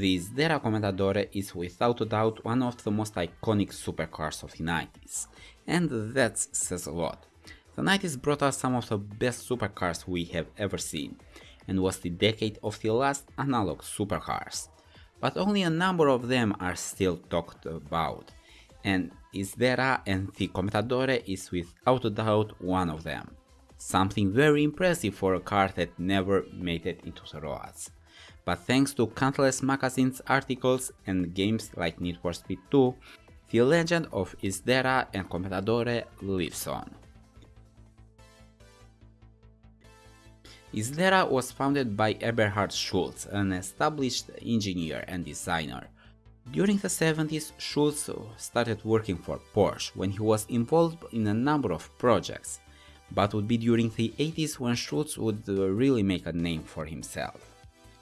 The Isdera Commendatore is without a doubt one of the most iconic supercars of the 90s, and that says a lot. The 90s brought us some of the best supercars we have ever seen, and was the decade of the last analog supercars. But only a number of them are still talked about, and Isdera and the Commendatore is without a doubt one of them. Something very impressive for a car that never made it into the roads. But thanks to countless magazines, articles and games like Need for Speed 2, the legend of Isdera and Commendatore lives on. Isdera was founded by Eberhard Schulz, an established engineer and designer. During the 70s, Schulz started working for Porsche when he was involved in a number of projects, but would be during the 80s when Schulz would uh, really make a name for himself.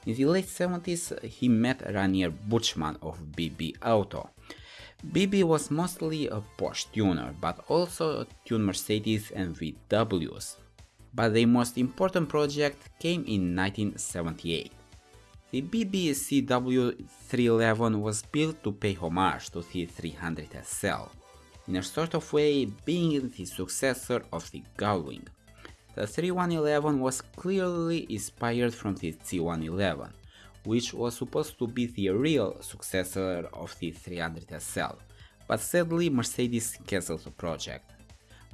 In the late 70s, he met Rainer Buchmann of BB Auto. BB was mostly a Porsche tuner, but also tuned Mercedes and VWs, but the most important project came in 1978. The BBCW 311 was built to pay homage to the 300 SL, in a sort of way being the successor of the Gullwing. The 3111 was clearly inspired from the C111, which was supposed to be the real successor of the 300 SL, but sadly Mercedes cancelled the project.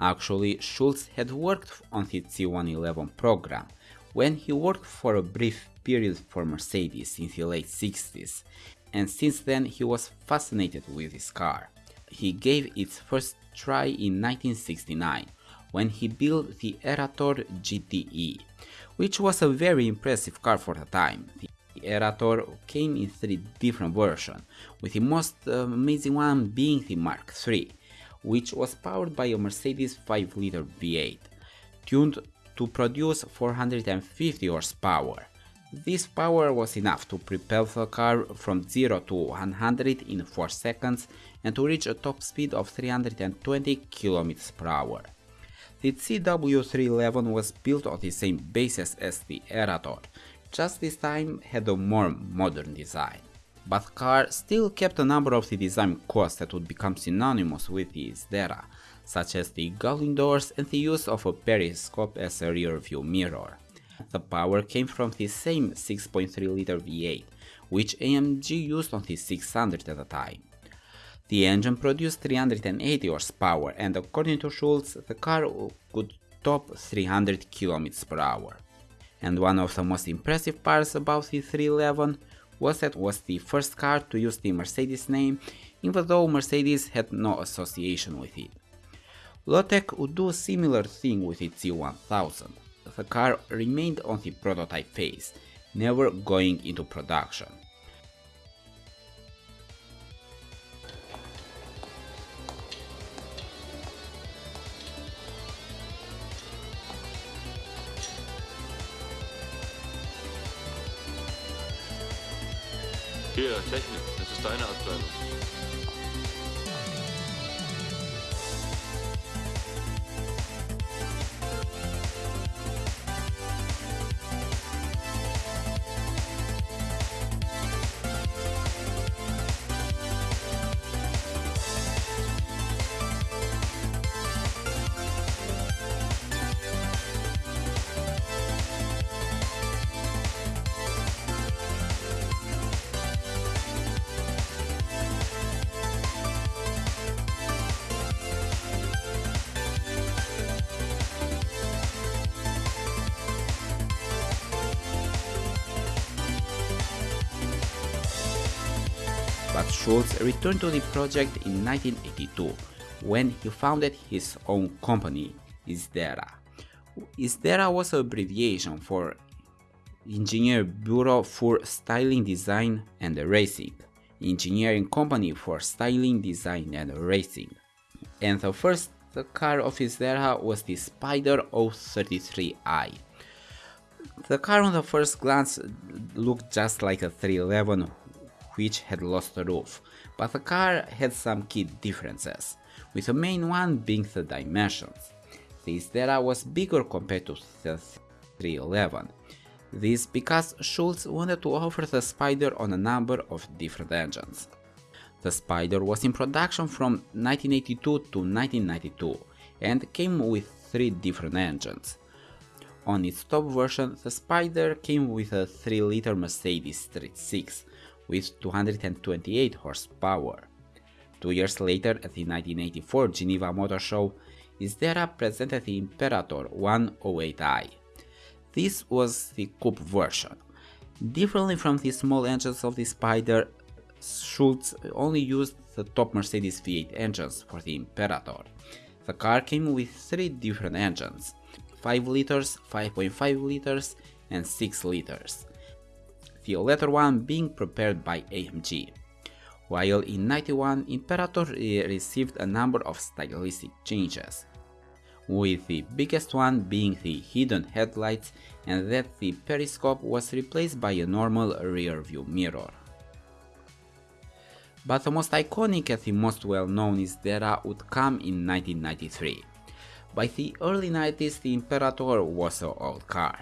Actually, Schulz had worked on the C111 program when he worked for a brief period for Mercedes in the late 60s, and since then he was fascinated with this car. He gave its first try in 1969 when he built the Erator GTE, which was a very impressive car for the time. The Erator came in three different versions, with the most amazing one being the Mark III, which was powered by a Mercedes 5-liter V8, tuned to produce 450 horsepower. This power was enough to propel the car from 0 to 100 in 4 seconds and to reach a top speed of 320 km per hour. The CW311 was built on the same basis as the Erator, just this time had a more modern design but car still kept a number of the design costs that would become synonymous with the Isdera, such as the gullwing doors and the use of a periscope as a rear view mirror. The power came from the same 6.3 liter V8, which AMG used on the 600 at the time. The engine produced 380 horsepower and according to Schulz, the car could top 300 km per hour. And one of the most impressive parts about the 311 was that it was the first car to use the Mercedes name, even though Mercedes had no association with it. Lotec would do a similar thing with its C1000. The car remained on the prototype phase, never going into production. Hier, Technik, das ist deine Abteilung. But Schulz returned to the project in 1982 when he founded his own company, Isdera. Isdera was an abbreviation for Engineer Bureau for Styling Design and Racing, engineering company for styling, design and racing. And the first car of Isdera was the Spider 033i. The car on the first glance looked just like a 311 which had lost the roof, but the car had some key differences, with the main one being the dimensions. The Isdera was bigger compared to the 311. This because Schulz wanted to offer the Spider on a number of different engines. The Spider was in production from 1982 to 1992 and came with three different engines. On its top version, the Spider came with a 3-liter Mercedes Street 6 with 228 horsepower. Two years later, at the 1984 Geneva Motor Show, Isdera presented the Imperator 108i. This was the coupe version. Differently from the small engines of the Spider, Schulz only used the top Mercedes V8 engines for the Imperator. The car came with three different engines, 5 liters, 5.5 liters and 6 liters, the latter one being prepared by AMG. While in 91 Imperator eh, received a number of stylistic changes, with the biggest one being the hidden headlights and that the periscope was replaced by a normal rear view mirror. But the most iconic and the most well known Isdera would come in 1993. By the early 90s the Imperator was an old car,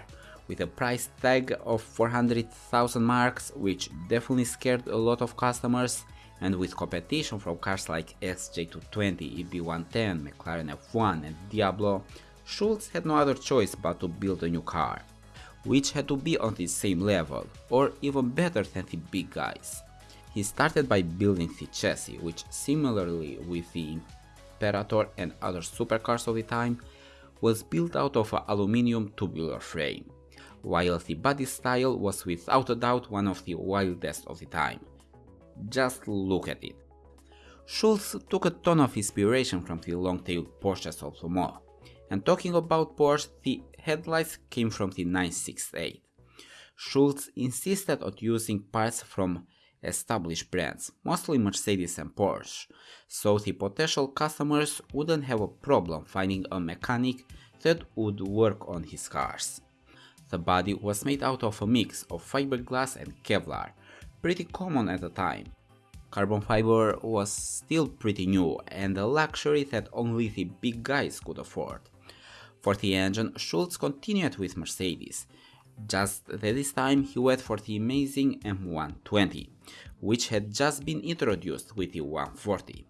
with a price tag of 400,000 marks which definitely scared a lot of customers and with competition from cars like XJ220, EB110, McLaren F1 and Diablo, Schulz had no other choice but to build a new car, which had to be on the same level, or even better than the big guys. He started by building the chassis, which similarly with the Imperator and other supercars of the time, was built out of an aluminium tubular frame, while the body style was without a doubt one of the wildest of the time. Just look at it. Schulz took a ton of inspiration from the long-tailed Porsches of Le Mans, and talking about Porsche, the headlights came from the 968. Schulz insisted on using parts from established brands, mostly Mercedes and Porsche, so the potential customers wouldn't have a problem finding a mechanic that would work on his cars. The body was made out of a mix of fiberglass and Kevlar, pretty common at the time. Carbon fiber was still pretty new and a luxury that only the big guys could afford. For the engine, Schulz continued with Mercedes, just that this time he went for the amazing M120, which had just been introduced with the 140.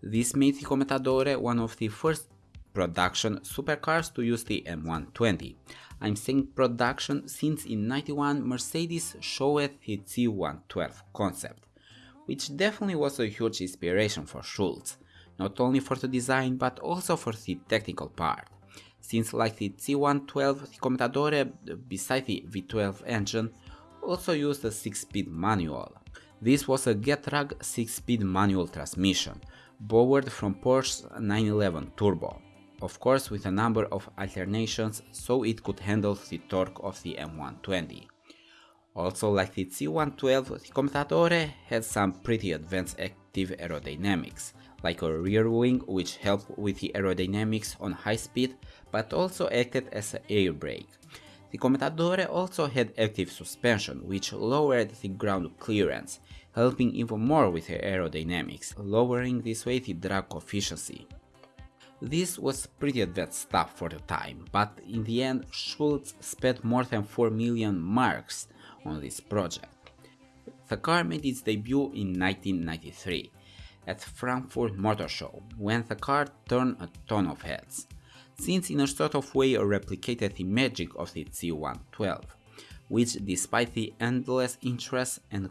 This made the Commendatore one of the first production supercars to use the M120. I'm saying production since in 91 Mercedes showed its C112 concept, which definitely was a huge inspiration for Schulz, not only for the design but also for the technical part since like the C112 the Commendatore beside the V12 engine also used a 6-speed manual. This was a Getrag 6-speed manual transmission, borrowed from Porsche's 911 Turbo, of course with a number of alternations so it could handle the torque of the M120. Also like the C112, the Commendatore had some pretty advanced active aerodynamics, like a rear wing which helped with the aerodynamics on high speed but also acted as an air brake. The Commendatore also had active suspension which lowered the ground clearance, helping even more with the aerodynamics, lowering this way the drag efficiency. This was pretty advanced stuff for the time, but in the end Schulz spent more than 4 million marks on this project. The car made its debut in 1993 at the Frankfurt Motor Show, when the car turned a ton of heads, since in a sort of way replicated the magic of the C112, which despite the endless interest and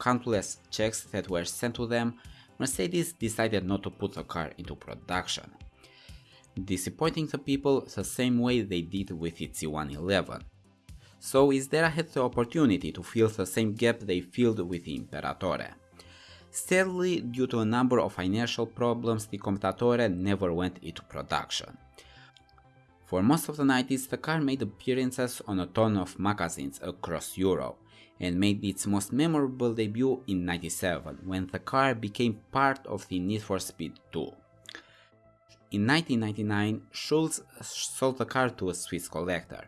countless checks that were sent to them, Mercedes decided not to put the car into production, disappointing the people the same way they did with the C111. So Isdera had the opportunity to fill the same gap they filled with the Imperatore. Sadly, due to a number of financial problems, the Commendatore never went into production. For most of the 90s, the car made appearances on a ton of magazines across Europe, and made its most memorable debut in 97, when the car became part of the Need for Speed 2. In 1999, Schulz sold the car to a Swiss collector,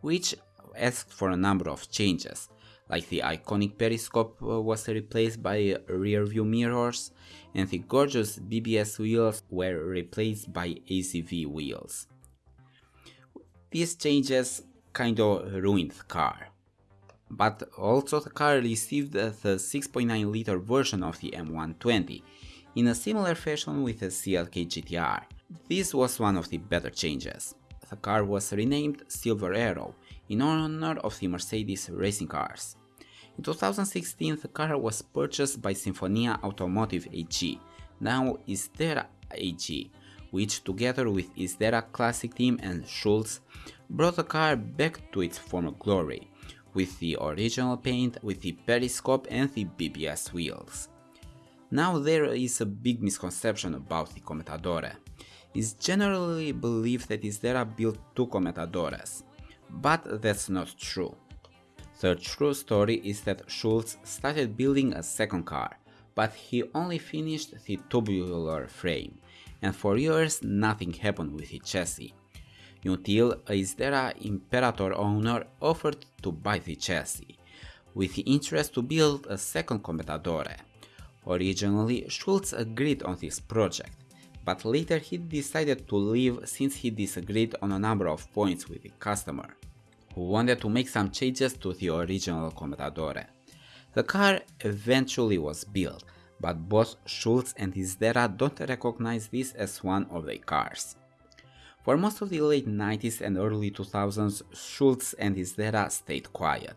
which asked for a number of changes, like the iconic periscope uh, was replaced by rear view mirrors and the gorgeous BBS wheels were replaced by ACV wheels. These changes kinda ruined the car. But also the car received the 6.9 liter version of the M120 in a similar fashion with the CLK GTR. This was one of the better changes. The car was renamed Silver Arrow in honor of the Mercedes racing cars. In 2016 the car was purchased by Sinfonia Automotive AG, now Isdera AG, which together with Isdera Classic Team and Schulz brought the car back to its former glory, with the original paint, with the periscope and the BBS wheels. Now there is a big misconception about the Commendatore. It's generally believed that Isdera built two Commendatores, but that's not true. The true story is that Schulz started building a second car, but he only finished the tubular frame, and for years nothing happened with the chassis. Until Isdera Imperator owner offered to buy the chassis, with the interest to build a second Commendatore. Originally, Schulz agreed on this project, but later he decided to leave since he disagreed on a number of points with the customer, who wanted to make some changes to the original Commendatore. The car eventually was built, but both Schulz and Isdera don't recognize this as one of their cars. For most of the late 90s and early 2000s, Schulz and Isdera stayed quiet,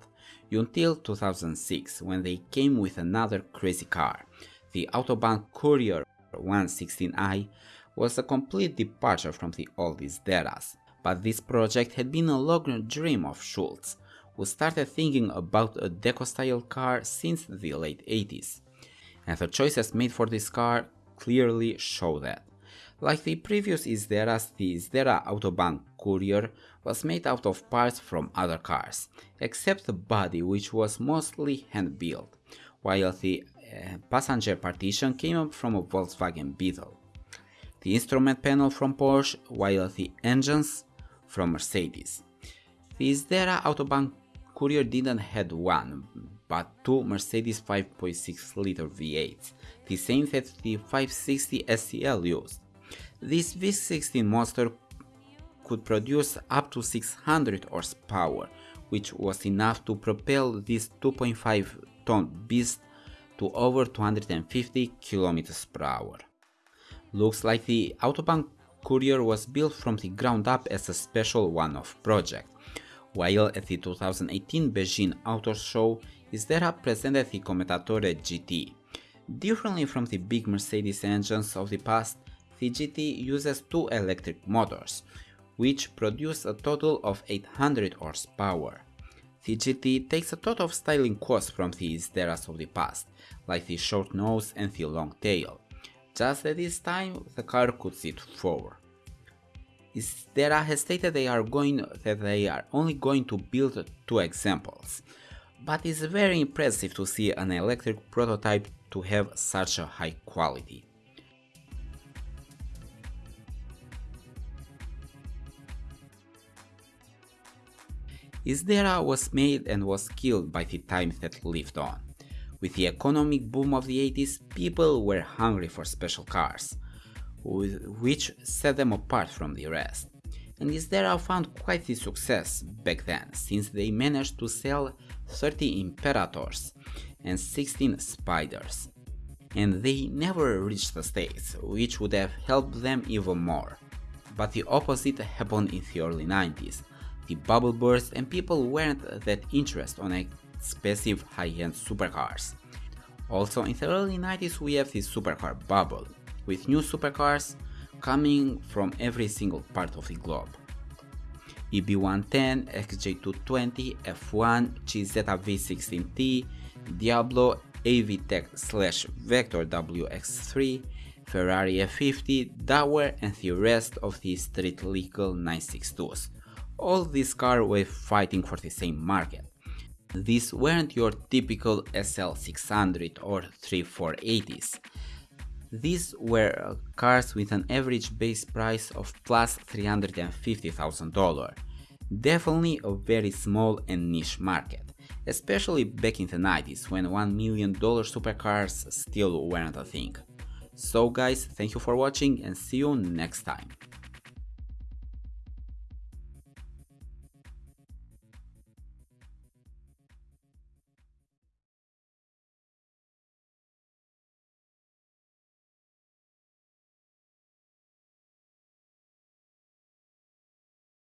until 2006 when they came with another crazy car. The Autobahn Courier 116i was a complete departure from the old Isderas, but this project had been a long dream of Schulz, who started thinking about a deco-style car since the late 80s, and the choices made for this car clearly show that. Like the previous Isderas, the Isdera Autobahn Courier was made out of parts from other cars, except the body which was mostly hand-built, while the uh, passenger partition came from a Volkswagen Beetle, the instrument panel from Porsche, while the engines from Mercedes. The Isdera Autobahn Courier didn't had one, but two Mercedes 5.6 liter V8s, the same that the 560 SEL used. This V16 monster could produce up to 600 horsepower, which was enough to propel this 2.5 ton beast to over 250 km per hour. Looks like the Autobahn Courier was built from the ground up as a special one-off project, while at the 2018 Beijing Auto Show Isdera presented the Commendatore GT. Differently from the big Mercedes engines of the past, the GT uses two electric motors, which produce a total of 800 horsepower. The GT takes a lot of styling costs from the Isderas of the past, like the short nose and the long tail. Just at this time, the car could sit forward. Isdera has stated they are going that they are only going to build two examples, but it's very impressive to see an electric prototype to have such a high quality. Isdera was made and was killed by the time that lived on. With the economic boom of the 80s, people were hungry for special cars, which set them apart from the rest. And Isdera found quite the success back then, since they managed to sell 30 Imperators and 16 Spiders. And they never reached the States, which would have helped them even more. But the opposite happened in the early 90s, bubble burst and people weren't that interested on expensive high-end supercars. Also in the early 90s we have this supercar bubble, with new supercars coming from every single part of the globe. EB110, XJ220, F1, GZV16T, Diablo, AVTEC slash Vector WX3, Ferrari F50, Dauer and the rest of the street legal 962s all these cars were fighting for the same market. These weren't your typical SL600 or 3480s. These were cars with an average base price of plus $350,000. Definitely a very small and niche market, especially back in the 90s when $1 million supercars still weren't a thing. So guys, thank you for watching and see you next time.